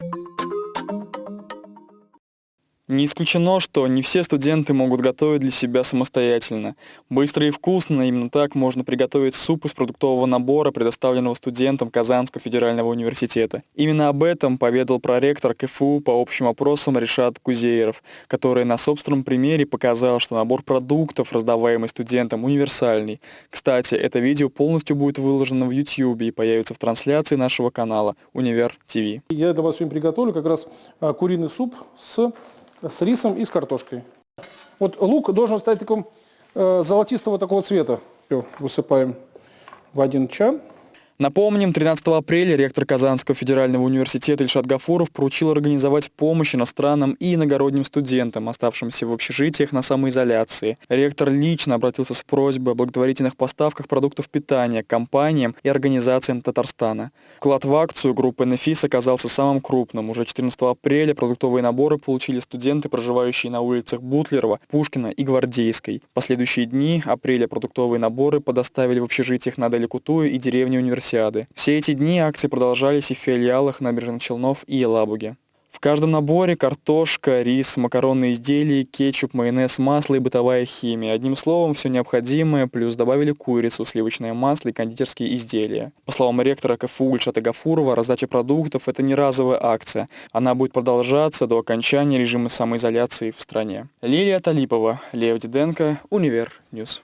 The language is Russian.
you Не исключено, что не все студенты могут готовить для себя самостоятельно. Быстро и вкусно, именно так можно приготовить суп из продуктового набора, предоставленного студентам Казанского федерального университета. Именно об этом поведал проректор КФУ по общим вопросам Решат Кузееров, который на собственном примере показал, что набор продуктов, раздаваемый студентам, универсальный. Кстати, это видео полностью будет выложено в YouTube и появится в трансляции нашего канала Универ ТВ. Я для вас сегодня приготовлю как раз а, куриный суп с с рисом и с картошкой. Вот лук должен стать таком э, золотистого такого цвета. Все, высыпаем в один чан. Напомним, 13 апреля ректор Казанского федерального университета Ильшат Гафуров поручил организовать помощь иностранным и иногородним студентам, оставшимся в общежитиях на самоизоляции. Ректор лично обратился с просьбой о благотворительных поставках продуктов питания компаниям и организациям Татарстана. Вклад в акцию группы «Нефис» оказался самым крупным. Уже 14 апреля продуктовые наборы получили студенты, проживающие на улицах Бутлерова, Пушкина и Гвардейской. В последующие дни апреля продуктовые наборы доставили в общежития на Аделя Кутуя и деревне университета универсиады. Все эти дни акции продолжались и в филиалах набережных Челнов и Елабуге. В каждом наборе картошка, рис, макаронные изделия, кетчуп, майонез, масло и бытовая химия. Одним словом, все необходимое, плюс добавили курицу, сливочное масло и кондитерские изделия. По словам ректора КФУ Ильшата Гафурова, раздача продуктов – это не разовая акция. Она будет продолжаться до окончания режима самоизоляции в стране. Лилия Талипова, Лев Диденко, Univer News.